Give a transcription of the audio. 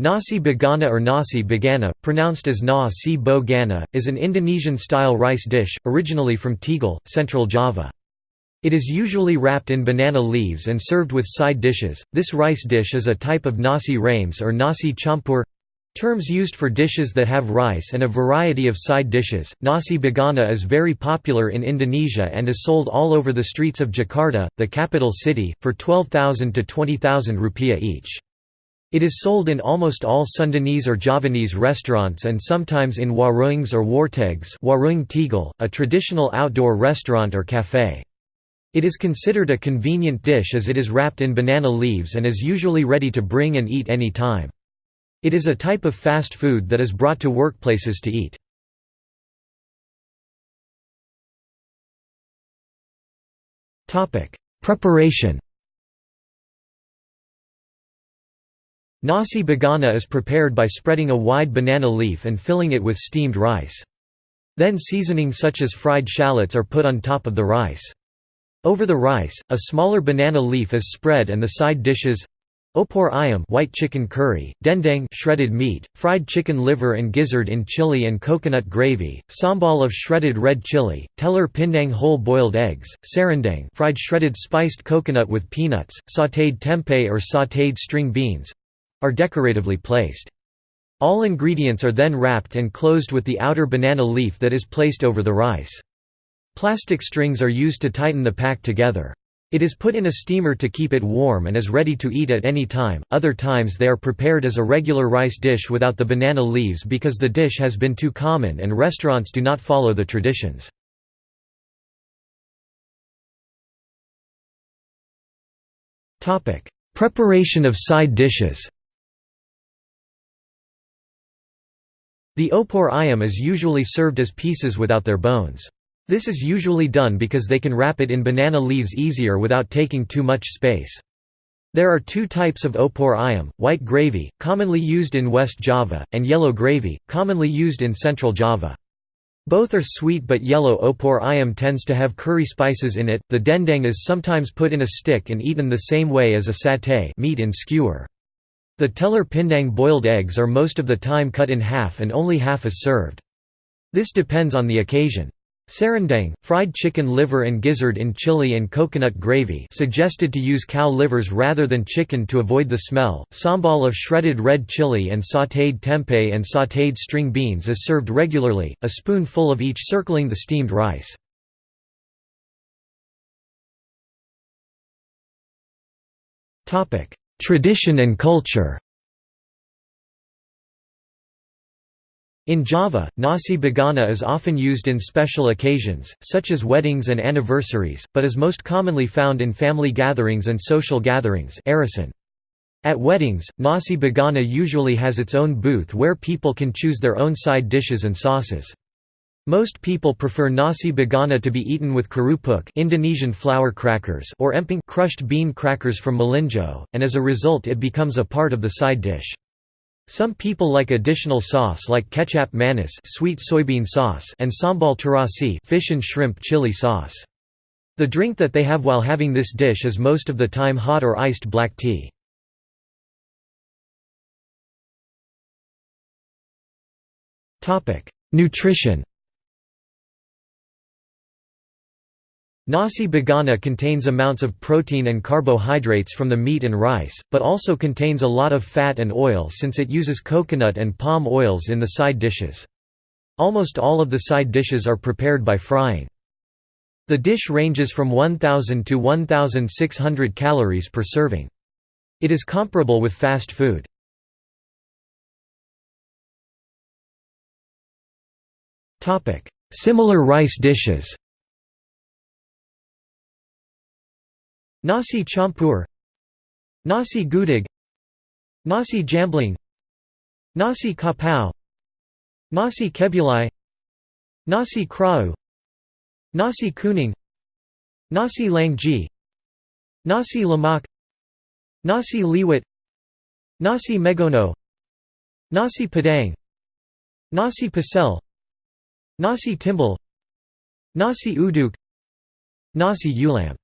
Nasi Bogana or Nasi Begana, pronounced as Na si bo gana, is an Indonesian-style rice dish, originally from Tegal, central Java. It is usually wrapped in banana leaves and served with side dishes. This rice dish is a type of nasi rames or nasi campur terms used for dishes that have rice and a variety of side dishes. Nasi Begana is very popular in Indonesia and is sold all over the streets of Jakarta, the capital city, for 12,000 to 20,000 rupiah each. It is sold in almost all Sundanese or Javanese restaurants and sometimes in warungs or wartegs warung a traditional outdoor restaurant or café. It is considered a convenient dish as it is wrapped in banana leaves and is usually ready to bring and eat any time. It is a type of fast food that is brought to workplaces to eat. Preparation Nasi begana is prepared by spreading a wide banana leaf and filling it with steamed rice. Then seasoning such as fried shallots are put on top of the rice. Over the rice, a smaller banana leaf is spread and the side dishes Opor ayam white chicken curry, dendeng shredded meat, fried chicken liver and gizzard in chili and coconut gravy, sambal of shredded red chili, telur pindang whole boiled eggs, serundeng fried shredded spiced coconut with peanuts, sautéed tempeh or sautéed string beans, are decoratively placed. All ingredients are then wrapped and closed with the outer banana leaf that is placed over the rice. Plastic strings are used to tighten the pack together. It is put in a steamer to keep it warm and is ready to eat at any time. Other times they are prepared as a regular rice dish without the banana leaves because the dish has been too common and restaurants do not follow the traditions. Preparation of side dishes The opor ayam is usually served as pieces without their bones. This is usually done because they can wrap it in banana leaves easier without taking too much space. There are two types of opor ayam, white gravy, commonly used in West Java, and yellow gravy, commonly used in Central Java. Both are sweet but yellow opor ayam tends to have curry spices in it. The dendeng is sometimes put in a stick and eaten the same way as a satay meat in skewer. The telur pindang boiled eggs are most of the time cut in half and only half is served. This depends on the occasion. Serundeng, fried chicken liver and gizzard in chili and coconut gravy suggested to use cow livers rather than chicken to avoid the smell. Sambal of shredded red chili and sautéed tempeh and sautéed string beans is served regularly, a spoonful of each circling the steamed rice. Tradition and culture In Java, nasi begana is often used in special occasions, such as weddings and anniversaries, but is most commonly found in family gatherings and social gatherings At weddings, nasi begana usually has its own booth where people can choose their own side dishes and sauces. Most people prefer nasi begana to be eaten with kerupuk Indonesian flour crackers or emping crushed bean crackers from Melinjo, and as a result it becomes a part of the side dish. Some people like additional sauce like kecap manis sweet soybean sauce and sambal terasi fish and shrimp chili sauce. The drink that they have while having this dish is most of the time hot or iced black tea. Nutrition Nasi begana contains amounts of protein and carbohydrates from the meat and rice, but also contains a lot of fat and oil since it uses coconut and palm oils in the side dishes. Almost all of the side dishes are prepared by frying. The dish ranges from 1000 to 1600 calories per serving. It is comparable with fast food. Similar rice dishes Nasi campur Nasi gudeg Nasi jamblang Nasi kapau Nasi kebuli Nasi krau Nasi kuning Nasi langgi Nasi lemak Nasi liwet Nasi megono Nasi padang Nasi pecel Nasi timbel Nasi uduk Nasi ulam